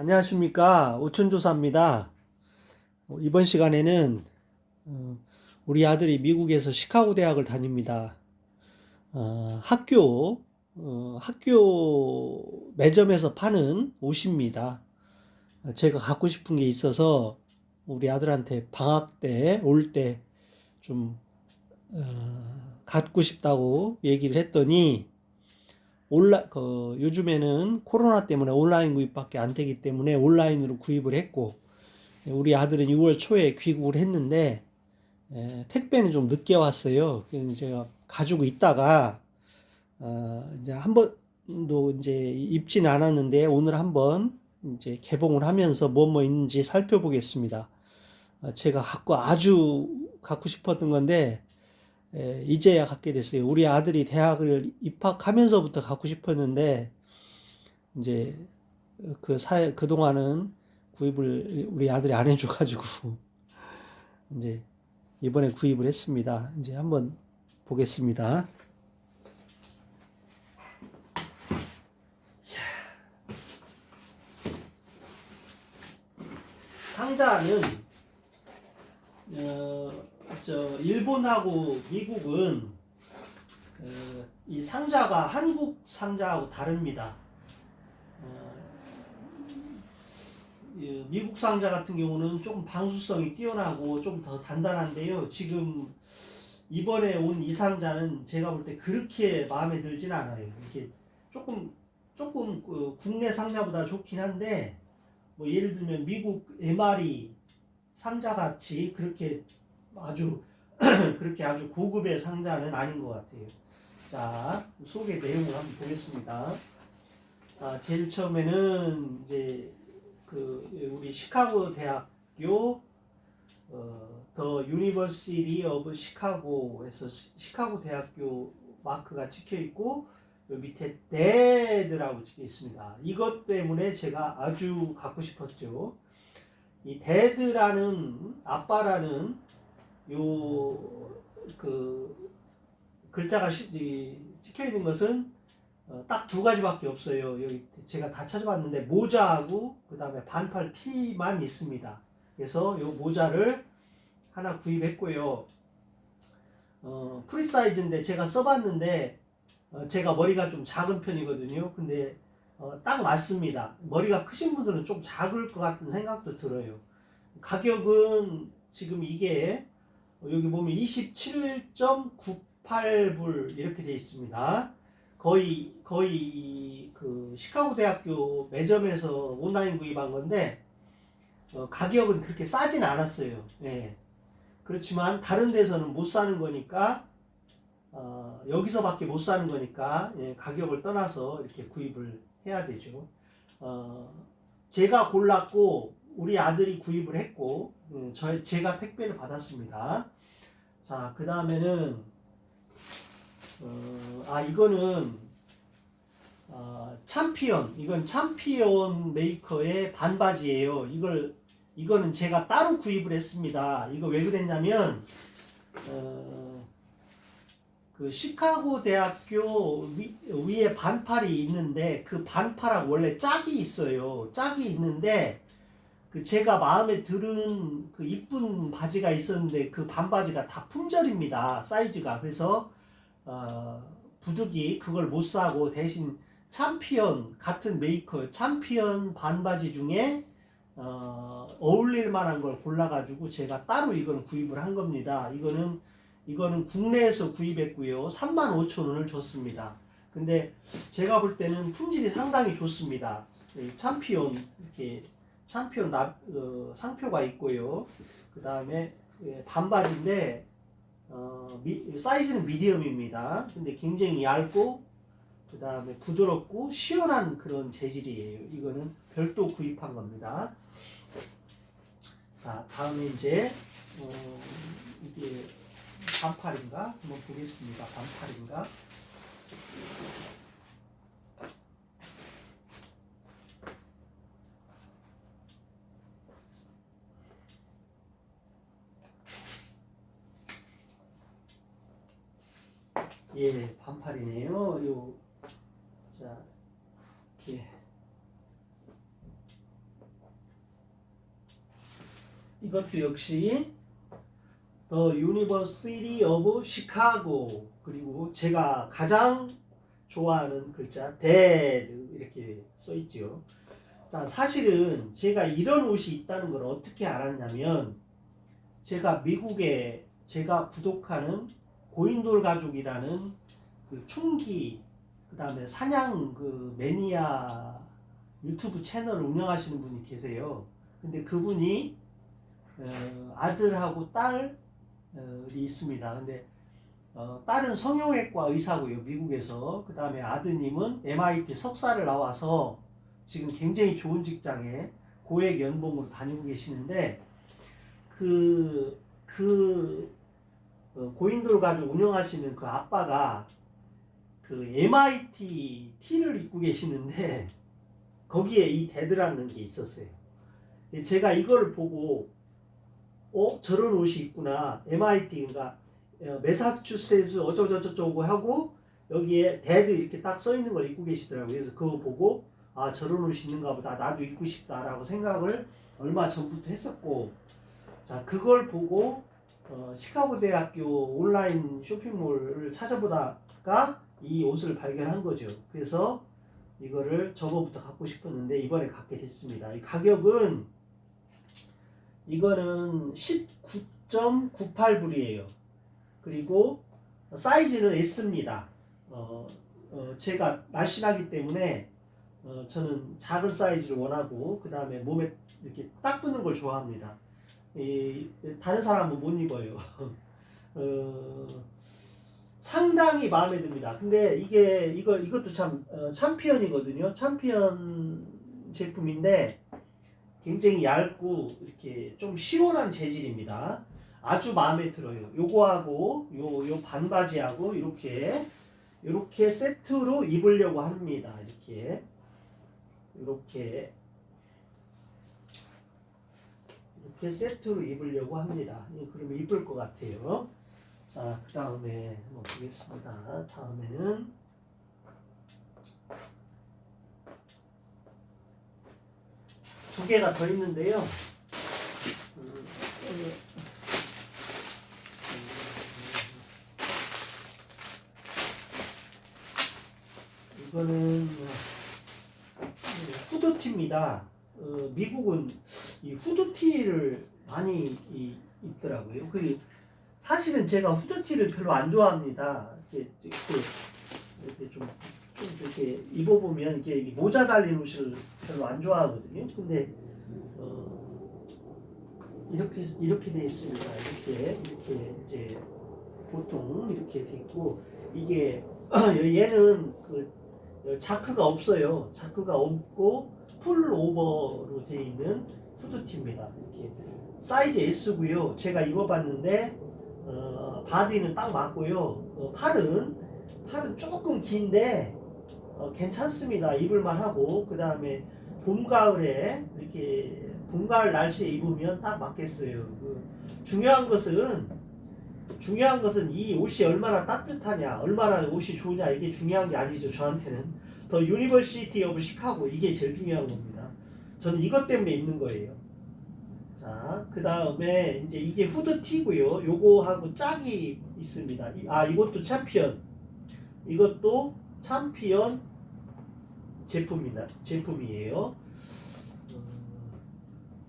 안녕하십니까 오천조사입니다. 어, 이번 시간에는 어, 우리 아들이 미국에서 시카고 대학을 다닙니다. 어, 학교 어, 학교 매점에서 파는 옷입니다. 어, 제가 갖고 싶은 게 있어서 우리 아들한테 방학 때 올 때좀 어, 갖고 싶다고 얘기를 했더니 온라 그 요즘에는 코로나 때문에 온라인 구입밖에 안 되기 때문에 온라인으로 구입을 했고 우리 아들은 6월 초에 귀국을 했는데 에, 택배는 좀 늦게 왔어요. 그래서 제가 가지고 있다가 어, 이제 한 번도 이제 입지는 않았는데 오늘 한번 이제 개봉을 하면서 뭐뭐 있는지 살펴보겠습니다. 어, 제가 갖고 아주 갖고 싶었던 건데 에, 이제야 갖게 됐어요. 우리 아들이 대학을 입학하면서부터 갖고 싶었는데 이제 그 사회 그 동안은 구입을 우리 아들이 안 해줘가지고 이제 이번에 구입을 했습니다. 이제 한번 보겠습니다. 자, 상자는 어, 저 일본하고 미국은 어, 이 상자가 한국 상자하고 다릅니다. 어, 이 미국 상자 같은 경우는 조금 방수성이 뛰어나고 좀 더 단단한데요. 지금 이번에 온 이 상자는 제가 볼 때 그렇게 마음에 들진 않아요. 이렇게 조금 조금 그 국내 상자보다 좋긴 한데 뭐 예를 들면 미국 MRE 상자 같이 그렇게 아주 그렇게 아주 고급의 상자는 아닌 것 같아요. 자 소개 내용을 한번 보겠습니다. 아, 제일 처음에는 이제 그 우리 시카고 대학교 어, The University of Chicago에서 시- 시카고 대학교 마크가 찍혀 있고 요 밑에 Dad라고 찍혀 있습니다. 이것 때문에 제가 아주 갖고 싶었죠. 이 Dad라는 아빠라는 요 그 글자가 시- 이 찍혀 있는 것은 어, 딱두 가지밖에 없어요. 여기 제가 다 찾아봤는데 모자하고 그 다음에 반팔 티만 있습니다. 그래서 요 모자를 하나 구입했고요. 어, 프리 사이즈인데 제가 써봤는데 어, 제가 머리가 좀 작은 편이거든요. 근데 어, 딱 맞습니다. 머리가 크신 분들은 좀 작을 것 같은 생각도 들어요. 가격은 지금 이게 어, 여기 보면 27.98불 이렇게 되어 있습니다. 거의 거의 그 시카고 대학교 매점에서 온라인 구입한 건데 어, 가격은 그렇게 싸진 않았어요. 예. 그렇지만 다른 데서는 못 사는 거니까 어, 여기서밖에 못 사는 거니까 예, 가격을 떠나서 이렇게 구입을 해야 되죠. 어, 제가 골랐고 우리 아들이 구입을 했고 음, 저 제가 택배를 받았습니다. 자, 그 다음에는 어, 아 이거는 어, 참피언 이건 참피언 메이커의 반바지예요. 이걸 이거는 제가 따로 구입을 했습니다. 이거 왜 그랬냐면 어, 그 시카고 대학교 위, 위에 반팔이 있는데 그 반팔하고 원래 짝이 있어요. 짝이 있는데 그 제가 마음에 드는 그 이쁜 바지가 있었는데 그 반바지가 다 품절입니다. 사이즈가 그래서 어, 부득이 그걸 못 사고 대신 참피언 같은 메이커 참피언 반바지 중에 어, 어울릴 만한 걸 골라가지고 제가 따로 이걸 구입을 한 겁니다. 이거는 이거는 국내에서 구입했고요. 35,000원을 줬습니다. 근데 제가 볼 때는 품질이 상당히 좋습니다. 이 참피온 이렇게 라, 어, 상표가 있고요. 그 다음에 반바지인데 어, 미, 사이즈는 미디엄입니다. 근데 굉장히 얇고 그 다음에 부드럽고 시원한 그런 재질이에요. 이거는 별도 구입한 겁니다. 자, 다음에 이제 어, 이게 반팔인가? 한번 보겠습니다. 반팔인가? 예, 반팔이네요. 요, 자, 이렇게. 이것도 역시 The University of Chicago 그리고 제가 가장 좋아하는 글자 Dad 이렇게 써 있죠. 자 사실은 제가 이런 옷이 있다는 걸 어떻게 알았냐면 제가 미국에 제가 구독하는 고인돌 가족이라는 그 총기 그 다음에 사냥 그 매니아 유튜브 채널을 운영하시는 분이 계세요. 근데 그분이 어, 아들하고 딸이 있습니다. 근데 어, 딸은 성형외과 의사고요, 미국에서. 그 다음에 아드님은 MIT 석사를 나와서 지금 굉장히 좋은 직장에 고액 연봉으로 다니고 계시는데, 그, 그, 어, 고인돌 가족 운영하시는 그 아빠가 그 MIT 티를 입고 계시는데, 거기에 이 Dad라는 게 있었어요. 제가 이걸 보고, 어? 저런 옷이 있구나. MIT, 그러니까 어, 어쩌고저쩌고 하고 여기에 Dad 이렇게 딱 써 있는 걸 입고 계시더라고요. 그래서 그거 보고 아 저런 옷이 있는가 보다 나도 입고 싶다라고 생각을 얼마 전부터 했었고 자 그걸 보고 어, 시카고 대학교 온라인 쇼핑몰을 찾아보다가 이 옷을 발견한 거죠. 그래서 이거를 저거부터 갖고 싶었는데 이번에 갖게 됐습니다. 이 가격은 이거는 19.98불이에요. 그리고 사이즈는 S입니다. 어, 어, 제가 날씬하기 때문에 어, 저는 작은 사이즈를 원하고 그 다음에 몸에 이렇게 딱 붙는 걸 좋아합니다. 이, 다른 사람은 못 입어요. 어, 상당히 마음에 듭니다. 근데 이게 이거 이것도 참 어, 챔피언이거든요. 챔피언 제품인데 굉장히 얇고 이렇게 좀 시원한 재질입니다. 아주 마음에 들어요. 요거하고 요 요 반바지하고 이렇게 이렇게 세트로 입으려고 합니다. 이렇게 이렇게 이렇게 세트로 입으려고 합니다. 예, 그러면 이쁠 것 같아요. 자, 그 다음에 보겠습니다. 다음에는 두 개가 더 있는데요. 음, 음, 이거는 후드티입니다. 어, 미국은 이 후드티를 많이 이, 입더라고요. 그 사실은 제가 후드티를 별로 안 좋아합니다. 이렇게, 이렇게, 이렇게 좀, 좀 이렇게 입어보면 이게 모자 달린 옷을 별로 안 좋아하거든요. 근데 어, 이렇게 이렇게 돼 있습니다. 이렇게 이렇게 이제 보통 이렇게 돼 있고 이게 얘는 그 자크가 없어요. 자크가 없고 풀오버로 되어 있는 후드티입니다. 이렇게 사이즈 S고요. 제가 입어봤는데 어, 바디는 딱 맞고요. 어, 팔은 팔은 조금 긴데 어, 괜찮습니다. 입을만 하고 그 다음에 봄 가을에 이렇게 봄 가을 날씨에 입으면 딱 맞겠어요. 그 중요한 것은 중요한 것은 이 옷이 얼마나 따뜻하냐, 얼마나 옷이 좋냐 이게 중요한 게 아니죠. 저한테는 The University of Chicago 이게 제일 중요한 겁니다. 저는 이것 때문에 입는 거예요. 자, 그 다음에 이제 이게 후드티고요. 요거하고 짝이 있습니다. 이- 아, 이것도 챔피언. 이것도 챔피언 제품이다. 제품이에요.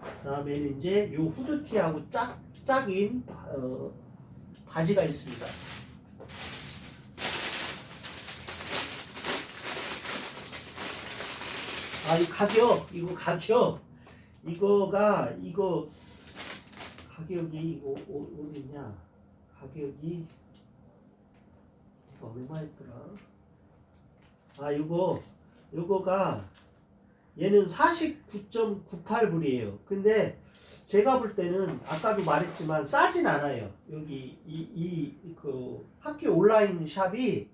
그 다음에는 이제 요 후드티하고 짝, 짝인 어, 바지가 있습니다. 아, 이 가격, 이거 가격, 이거가, 이거, 가격이, 이거, 어- 어디냐, 가격이, 이거 얼마였더라? 아, 이거, 이거가, 얘는 49.98불이에요. 근데, 제가 볼 때는, 아까도 말했지만, 싸진 않아요. 여기, 이, 이, 그, 학교 온라인 샵이,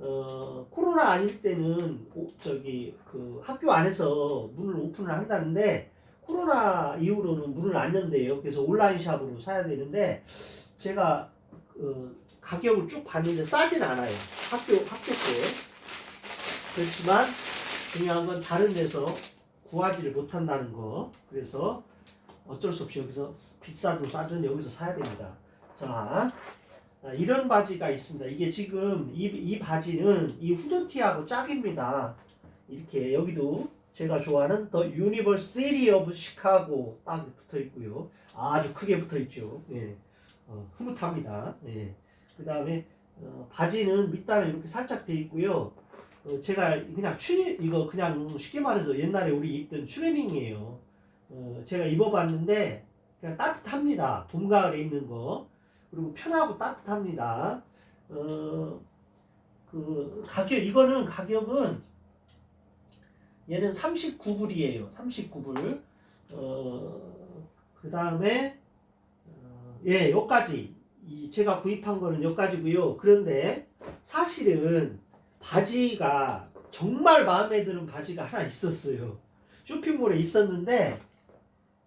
어, 코로나 아닐 때는 오- 저기 그 학교 안에서 문을 오픈을 한다는데 코로나 이후로는 문을 안 연대요. 그래서 온라인 샵으로 사야 되는데 제가 어, 가격을 쭉 봤는데 싸진 않아요. 학교 학교 때 그렇지만 중요한 건 다른 데서 구하지를 못한다는 거. 그래서 어쩔 수 없이 여기서 비싸든 싸든 여기서 사야 됩니다. 자, 아, 이런 바지가 있습니다. 이게 지금 이, 이 바지는 이 후드티하고 짝입니다. 이렇게 여기도 제가 좋아하는 The University of Chicago 딱 붙어 있고요. 아주 크게 붙어 있죠. 예. 어, 흐뭇합니다. 예. 그 다음에 어, 바지는 밑단에 이렇게 살짝 돼 있고요. 어, 제가 그냥 추리 이거 그냥 쉽게 말해서 옛날에 우리 입던 추리닝이에요. 어, 제가 입어봤는데 그냥 따뜻합니다. 봄 가을에 입는 거 그리고 편하고 따뜻합니다. 어, 그 가격 이거는 가격은 얘는 39불이에요. 39불. 어, 그 다음에 어, 예, 여기까지 이 제가 구입한 거는 여기까지고요. 그런데 사실은 바지가 정말 마음에 드는 바지가 하나 있었어요. 쇼핑몰에 있었는데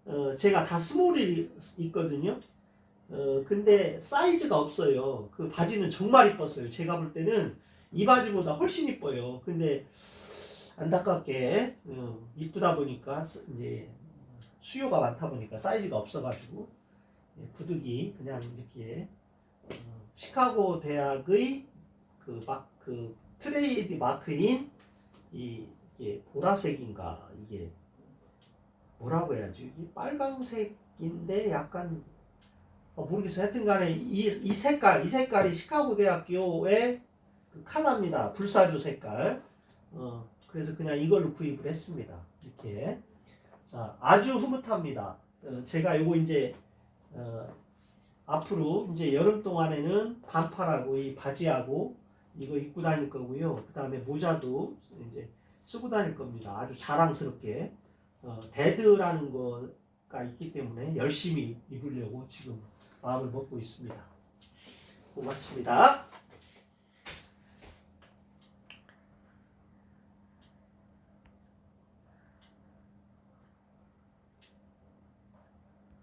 어, 제가 다 스몰이 있거든요. 어, 근데 사이즈가 없어요. 그 바지는 정말 이뻤어요. 제가 볼 때는 이 바지보다 훨씬 이뻐요. 근데 안타깝게 어, 이쁘다 보니까 스- 이제 수요가 많다 보니까 사이즈가 없어가지고 예, 구두기 그냥 이렇게 어, 시카고 대학의 그 막그 트레이드 마크인 이 이게 보라색인가 이게 뭐라고 해야지 이게 빨강색인데 약간 어, 모르겠어요. 하여튼간에 이, 이 색깔 이 색깔이 시카고 대학교의 그 컬러입니다. 불사조 색깔. 어, 그래서 그냥 이걸로 구입을 했습니다. 이렇게 자 아주 흐뭇합니다. 어, 제가 요거 이제 어, 앞으로 이제 여름 동안에는 반팔하고 이 바지하고 이거 입고 다닐 거고요. 그 다음에 모자도 이제 쓰고 다닐 겁니다. 아주 자랑스럽게 어, dad라는 거가 있기 때문에 열심히 입으려고 지금 마음을 먹고 있습니다. 고맙습니다.